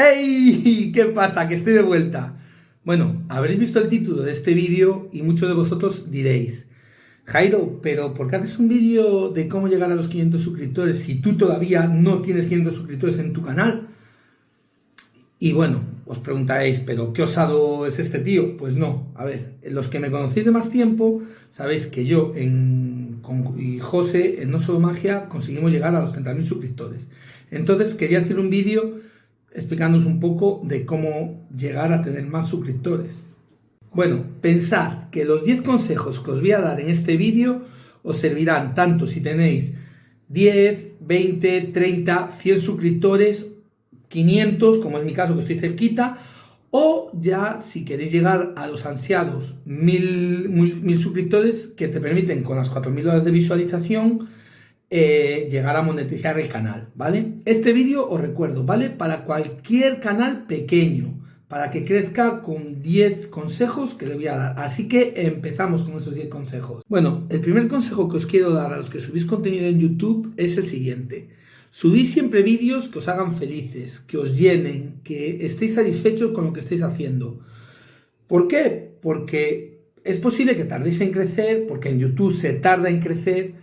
¡Ey! ¿Qué pasa? Que estoy de vuelta. Bueno, habréis visto el título de este vídeo y muchos de vosotros diréis, Jairo, pero ¿por qué haces un vídeo de cómo llegar a los 500 suscriptores si tú todavía no tienes 500 suscriptores en tu canal? Y bueno, os preguntaréis, ¿pero qué osado es este tío? Pues no, a ver, los que me conocéis de más tiempo, sabéis que yo en, con, y José en No Solo Magia conseguimos llegar a los 30.000 suscriptores. Entonces quería hacer un vídeo explicándoos un poco de cómo llegar a tener más suscriptores. Bueno, pensad que los 10 consejos que os voy a dar en este vídeo os servirán tanto si tenéis 10, 20, 30, 100 suscriptores, 500, como es mi caso que estoy cerquita, o ya si queréis llegar a los ansiados 1000, suscriptores que te permiten con las 4000 horas de visualización eh, llegar a monetizar el canal, ¿vale? Este vídeo os recuerdo, ¿vale? Para cualquier canal pequeño, para que crezca con 10 consejos que le voy a dar. Así que empezamos con esos 10 consejos. Bueno, el primer consejo que os quiero dar a los que subís contenido en YouTube es el siguiente. Subís siempre vídeos que os hagan felices, que os llenen, que estéis satisfechos con lo que estéis haciendo. ¿Por qué? Porque es posible que tardéis en crecer, porque en YouTube se tarda en crecer,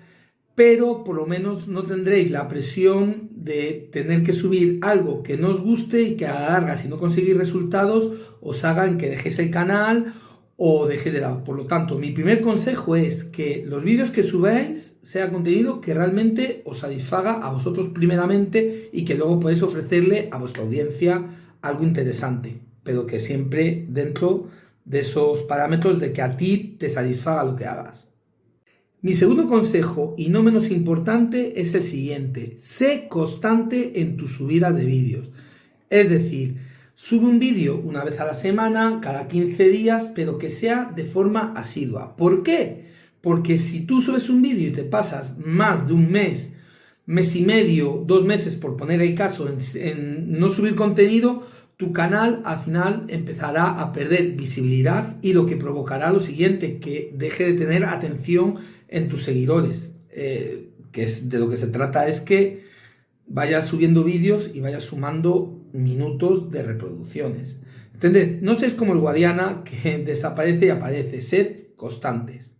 pero por lo menos no tendréis la presión de tener que subir algo que no os guste y que a la larga, si no conseguís resultados, os hagan que dejéis el canal o dejéis de lado. Por lo tanto, mi primer consejo es que los vídeos que subáis sea contenido que realmente os satisfaga a vosotros primeramente y que luego podéis ofrecerle a vuestra audiencia algo interesante, pero que siempre dentro de esos parámetros de que a ti te satisfaga lo que hagas. Mi segundo consejo, y no menos importante, es el siguiente. Sé constante en tus subidas de vídeos. Es decir, sube un vídeo una vez a la semana, cada 15 días, pero que sea de forma asidua. ¿Por qué? Porque si tú subes un vídeo y te pasas más de un mes, mes y medio, dos meses, por poner el caso, en, en no subir contenido, tu canal al final empezará a perder visibilidad y lo que provocará lo siguiente, que deje de tener atención en tus seguidores. Eh, que es de lo que se trata es que vayas subiendo vídeos y vayas sumando minutos de reproducciones. ¿Entendés? No seas como el Guadiana que desaparece y aparece, sed constantes.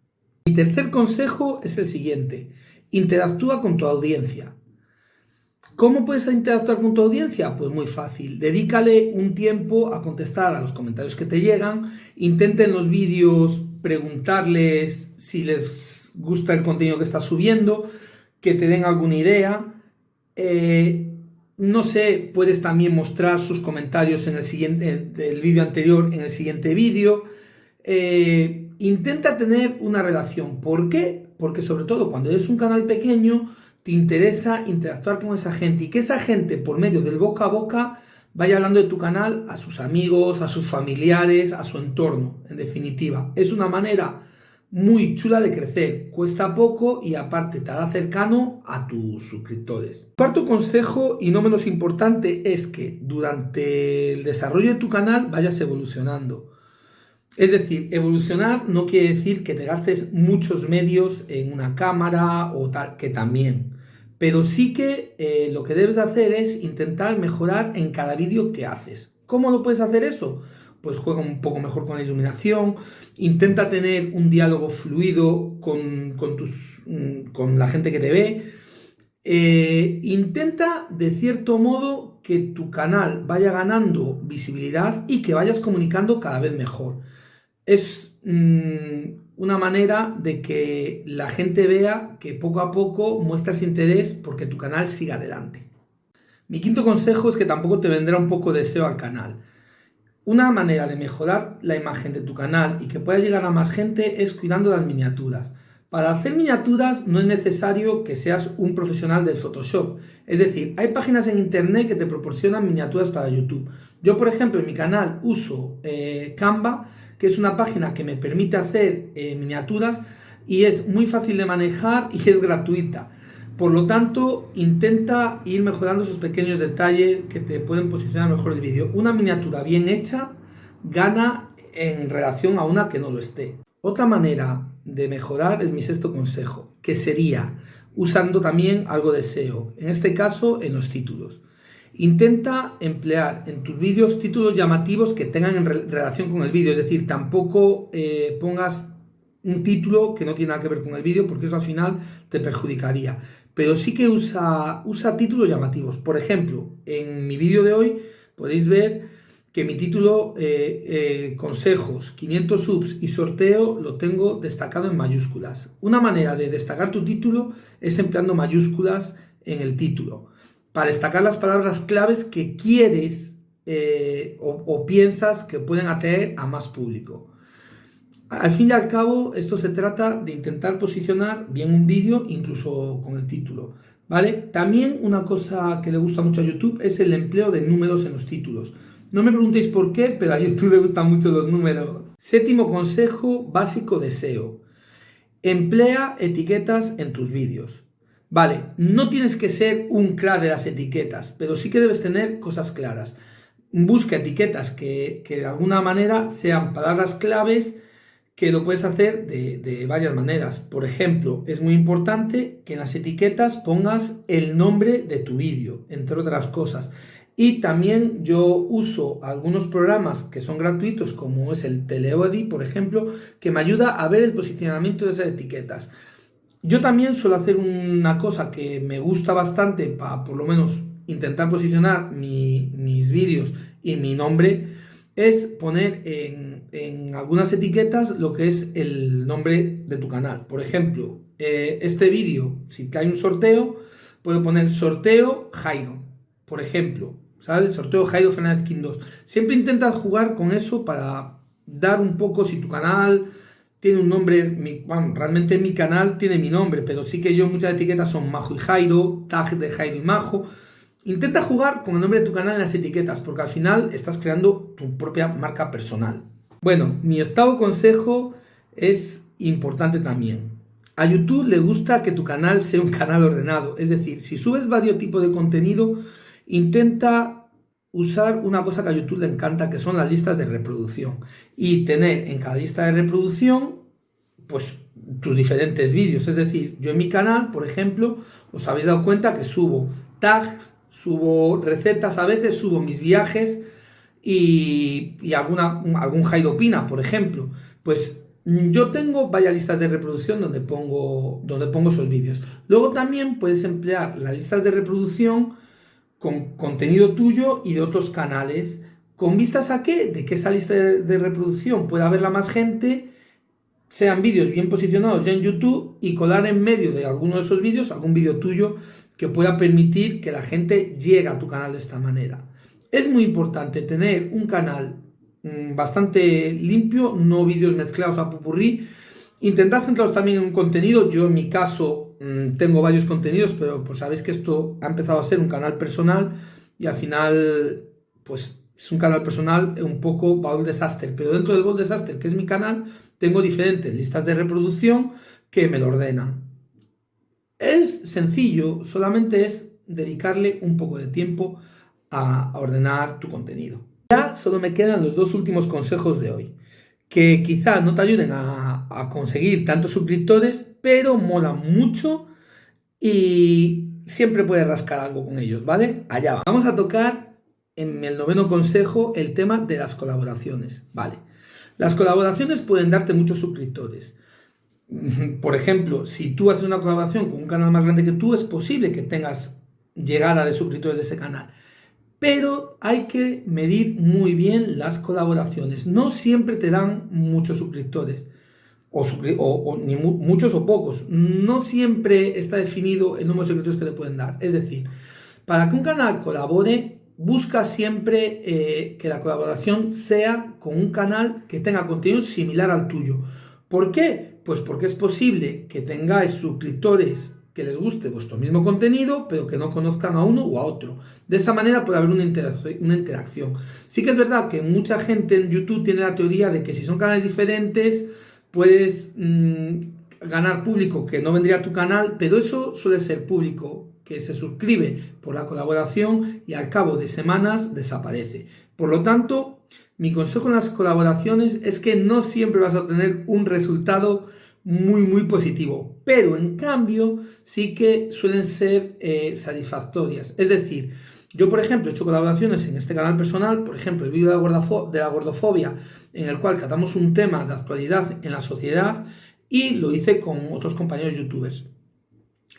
Mi tercer consejo es el siguiente, interactúa con tu audiencia. ¿Cómo puedes interactuar con tu audiencia? Pues muy fácil. Dedícale un tiempo a contestar a los comentarios que te llegan. Intenta en los vídeos preguntarles si les gusta el contenido que estás subiendo, que te den alguna idea. Eh, no sé, puedes también mostrar sus comentarios en el siguiente del vídeo anterior en el siguiente vídeo. Eh, intenta tener una relación. ¿Por qué? Porque sobre todo cuando eres un canal pequeño, te interesa interactuar con esa gente y que esa gente por medio del boca a boca vaya hablando de tu canal a sus amigos, a sus familiares, a su entorno, en definitiva. Es una manera muy chula de crecer, cuesta poco y aparte te hará cercano a tus suscriptores. Cuarto consejo y no menos importante es que durante el desarrollo de tu canal vayas evolucionando. Es decir, evolucionar no quiere decir que te gastes muchos medios en una cámara o tal, que también. Pero sí que eh, lo que debes hacer es intentar mejorar en cada vídeo que haces. ¿Cómo lo puedes hacer eso? Pues juega un poco mejor con la iluminación, intenta tener un diálogo fluido con, tus, mm, con la gente que te ve. Eh, intenta de cierto modo que tu canal vaya ganando visibilidad y que vayas comunicando cada vez mejor. Es mm, una manera de que la gente vea que poco a poco muestras interés porque tu canal siga adelante. Mi quinto consejo es que tampoco te vendrá un poco de SEO al canal. Una manera de mejorar la imagen de tu canal y que pueda llegar a más gente es cuidando las miniaturas. Para hacer miniaturas no es necesario que seas un profesional del Photoshop. Es decir, hay páginas en internet que te proporcionan miniaturas para YouTube. Yo, por ejemplo, en mi canal uso eh, Canva que es una página que me permite hacer eh, miniaturas y es muy fácil de manejar y es gratuita. Por lo tanto, intenta ir mejorando esos pequeños detalles que te pueden posicionar mejor el vídeo. Una miniatura bien hecha gana en relación a una que no lo esté. Otra manera de mejorar es mi sexto consejo, que sería usando también algo de SEO, en este caso en los títulos. Intenta emplear en tus vídeos títulos llamativos que tengan relación con el vídeo, es decir, tampoco eh, pongas un título que no tiene nada que ver con el vídeo porque eso al final te perjudicaría. Pero sí que usa, usa títulos llamativos. Por ejemplo, en mi vídeo de hoy podéis ver que mi título eh, eh, consejos, 500 subs y sorteo lo tengo destacado en mayúsculas. Una manera de destacar tu título es empleando mayúsculas en el título para destacar las palabras claves que quieres eh, o, piensas que pueden atraer a más público. Al fin y al cabo, esto se trata de intentar posicionar bien un vídeo, incluso con el título. ¿Vale? También una cosa que le gusta mucho a YouTube es el empleo de números en los títulos. No me preguntéis por qué, pero a YouTube le gustan mucho los números. Séptimo consejo básico de SEO. Emplea etiquetas en tus vídeos. Vale, no tienes que ser un crack de las etiquetas, pero sí que debes tener cosas claras. Busca etiquetas que, de alguna manera sean palabras claves que lo puedes hacer de, de, varias maneras. Por ejemplo, es muy importante que en las etiquetas pongas el nombre de tu vídeo, entre otras cosas. Y también yo uso algunos programas que son gratuitos, como es el Teleody, por ejemplo, que me ayuda a ver el posicionamiento de esas etiquetas. Yo también suelo hacer una cosa que me gusta bastante para por lo menos intentar posicionar mis vídeos y mi nombre, es poner en, algunas etiquetas lo que es el nombre de tu canal. Por ejemplo, eh, este vídeo, si hay un sorteo, puedo poner sorteo Jairo, por ejemplo, ¿sabes? Sorteo Jairo Fernández King 2. Siempre intentas jugar con eso para dar un poco si tu canal tiene un nombre, bueno, realmente mi canal tiene mi nombre, pero sí que yo muchas etiquetas son Majo y Jairo, tag de Jairo y Majo. Intenta jugar con el nombre de tu canal en las etiquetas, porque al final estás creando tu propia marca personal. Bueno, mi octavo consejo es importante también. A YouTube le gusta que tu canal sea un canal ordenado, es decir, si subes varios tipos de contenido, intenta usar una cosa que a YouTube le encanta, que son las listas de reproducción. Y tener en cada lista de reproducción, pues tus diferentes vídeos. Es decir, yo en mi canal, por ejemplo, os habéis dado cuenta que subo tags, subo recetas, a veces subo mis viajes y, y alguna, algún Jairo Pina, por ejemplo. Pues yo tengo varias listas de reproducción donde pongo, donde pongo esos vídeos. Luego también puedes emplear las listas de reproducción con contenido tuyo y de otros canales, con vistas a qué? De que esa lista de, reproducción pueda verla más gente, sean vídeos bien posicionados ya en YouTube y colar en medio de alguno de esos vídeos algún vídeo tuyo que pueda permitir que la gente llegue a tu canal de esta manera. Es muy importante tener un canal mm, bastante limpio, no vídeos mezclados a pupurrí. Intentar centraros también en un contenido. Yo en mi caso Mm, tengo varios contenidos, pero pues sabéis que esto ha empezado a ser un canal personal y al final, pues es un canal personal un poco Baul Disaster, pero dentro del Baul Disaster, que es mi canal, tengo diferentes listas de reproducción que me lo ordenan. Es sencillo, solamente es dedicarle un poco de tiempo a ordenar tu contenido. Ya solo me quedan los dos últimos consejos de hoy que quizá no te ayuden a, conseguir tantos suscriptores, pero mola mucho y siempre puedes rascar algo con ellos, ¿vale? Allá va. Vamos a tocar en el noveno consejo el tema de las colaboraciones, ¿vale? Las colaboraciones pueden darte muchos suscriptores. Por ejemplo, si tú haces una colaboración con un canal más grande que tú, es posible que tengas llegada de suscriptores de ese canal pero hay que medir muy bien las colaboraciones. No siempre te dan muchos suscriptores, o, ni muchos o pocos. No siempre está definido el número de suscriptores que te pueden dar. Es decir, para que un canal colabore, busca siempre eh, que la colaboración sea con un canal que tenga contenido similar al tuyo. ¿Por qué? Pues porque es posible que tengáis suscriptores que les guste vuestro mismo contenido, pero que no conozcan a uno o a otro. De esa manera puede haber una, interacción. Sí que es verdad que mucha gente en YouTube tiene la teoría de que si son canales diferentes, puedes mm, ganar público que no vendría a tu canal, pero eso suele ser público que se suscribe por la colaboración y al cabo de semanas desaparece. Por lo tanto, mi consejo en las colaboraciones es que no siempre vas a tener un resultado muy, muy positivo. Pero en cambio, sí que suelen ser eh, satisfactorias. Es decir, Yo, por ejemplo, he hecho colaboraciones en este canal personal, por ejemplo, el vídeo de, de la gordofobia, en el cual tratamos un tema de actualidad en la sociedad y lo hice con otros compañeros youtubers.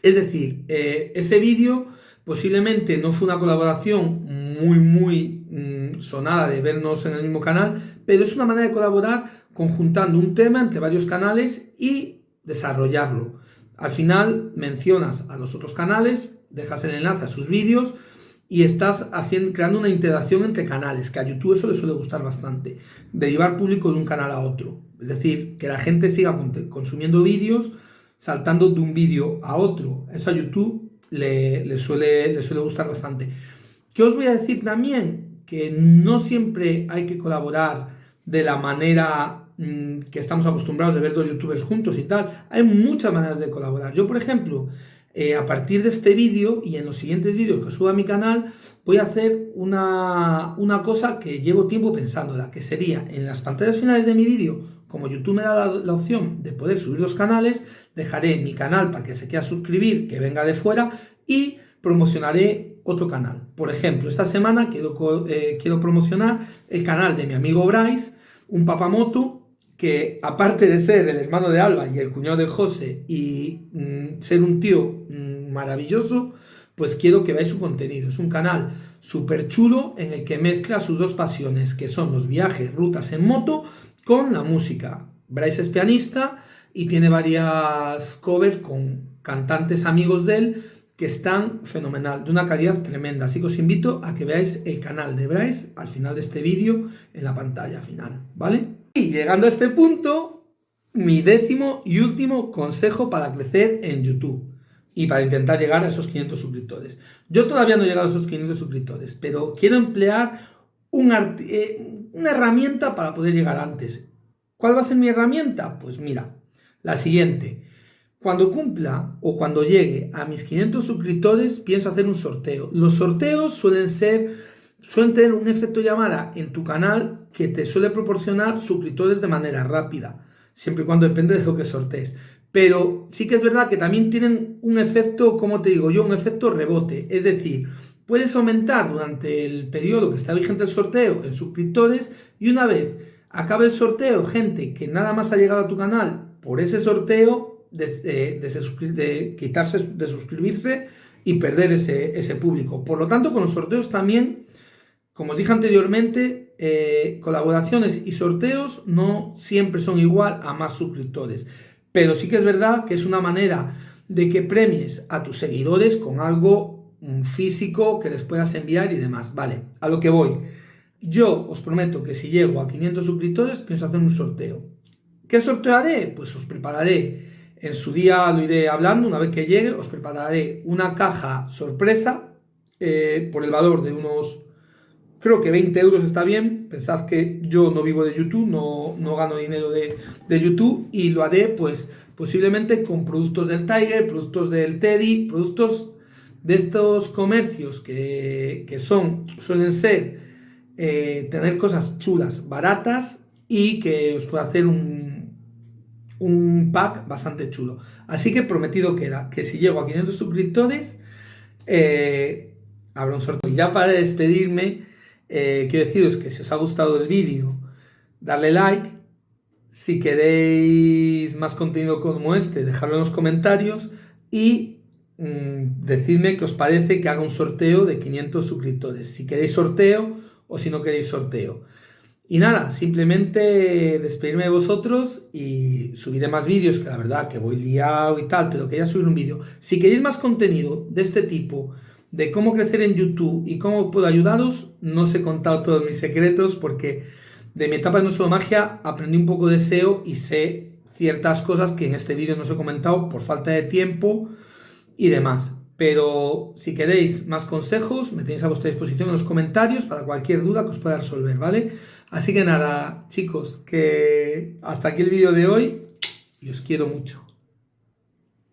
Es decir, eh, ese vídeo posiblemente no fue una colaboración muy, muy mm, sonada de vernos en el mismo canal, pero es una manera de colaborar conjuntando un tema entre varios canales y desarrollarlo. Al final mencionas a los otros canales, dejas el enlace a sus vídeos y estás haciendo, creando una interacción entre canales, que a YouTube eso le suele gustar bastante, de llevar público de un canal a otro. Es decir, que la gente siga consumiendo vídeos, saltando de un vídeo a otro. Eso a YouTube le, suele, le suele gustar bastante. ¿Qué os voy a decir también? Que no siempre hay que colaborar de la manera mm, que estamos acostumbrados de ver dos youtubers juntos y tal. Hay muchas maneras de colaborar. Yo, por ejemplo, eh, a partir de este vídeo y en los siguientes vídeos que suba a mi canal, voy a hacer una, una cosa que llevo tiempo pensándola, que sería en las pantallas finales de mi vídeo, como YouTube me da la, opción de poder subir los canales, dejaré mi canal para que se quiera suscribir, que venga de fuera, y promocionaré otro canal. Por ejemplo, esta semana quiero, eh, quiero promocionar el canal de mi amigo Bryce, un papamoto que aparte de ser el hermano de Alba y el cuñado de José y mm, ser un tío mm, maravilloso, pues quiero que veáis su contenido. Es un canal súper chulo en el que mezcla sus dos pasiones, que son los viajes, rutas en moto, con la música. Bryce es pianista y tiene varias covers con cantantes amigos de él que están fenomenal, de una calidad tremenda. Así que os invito a que veáis el canal de Bryce al final de este vídeo en la pantalla final, ¿vale? Y llegando a este punto, mi décimo y último consejo para crecer en YouTube y para intentar llegar a esos 500 suscriptores. Yo todavía no he llegado a esos 500 suscriptores, pero quiero emplear eh, una herramienta para poder llegar antes. ¿Cuál va a ser mi herramienta? Pues mira, la siguiente. Cuando cumpla o cuando llegue a mis 500 suscriptores, pienso hacer un sorteo. Los sorteos suelen ser suelen tener un efecto llamada en tu canal que te suele proporcionar suscriptores de manera rápida, siempre y cuando depende de lo que sortees. Pero sí que es verdad que también tienen un efecto, como te digo yo, un efecto rebote. Es decir, puedes aumentar durante el periodo que está vigente el sorteo en suscriptores y una vez acabe el sorteo, gente que nada más ha llegado a tu canal por ese sorteo, de, de, quitarse, de suscribirse y perder ese, ese público. Por lo tanto, con los sorteos también como dije anteriormente, eh, colaboraciones y sorteos no siempre son igual a más suscriptores, pero sí que es verdad que es una manera de que premies a tus seguidores con algo mm, físico que les puedas enviar y demás. Vale, a lo que voy. Yo os prometo que si llego a 500 suscriptores, pienso hacer un sorteo. ¿Qué sorteo haré? Pues os prepararé, en su día lo iré hablando, una vez que llegue, os prepararé una caja sorpresa eh, por el valor de unos Creo que 20 euros está bien. Pensad que yo no vivo de YouTube, no, no gano dinero de, de, YouTube y lo haré pues posiblemente con productos del Tiger, productos del Teddy, productos de estos comercios que, que son, suelen ser eh, tener cosas chulas, baratas y que os pueda hacer un, un pack bastante chulo. Así que prometido queda que si llego a 500 suscriptores, eh, habrá un sorteo. Y ya para despedirme, eh, quiero deciros que si os ha gustado el vídeo, darle like. Si queréis más contenido como este, dejadlo en los comentarios y mm, decidme qué os parece que haga un sorteo de 500 suscriptores. Si queréis sorteo o si no queréis sorteo. Y nada, simplemente despedirme de vosotros y subiré más vídeos, que la verdad que voy liado y tal, pero quería subir un vídeo. Si queréis más contenido de este tipo, de cómo crecer en YouTube y cómo puedo ayudaros, no os he contado todos mis secretos porque de mi etapa de No Solo Magia aprendí un poco de SEO y sé ciertas cosas que en este vídeo no os he comentado por falta de tiempo y demás. Pero si queréis más consejos, me tenéis a vuestra disposición en los comentarios para cualquier duda que os pueda resolver, ¿vale? Así que nada, chicos, que hasta aquí el vídeo de hoy y os quiero mucho.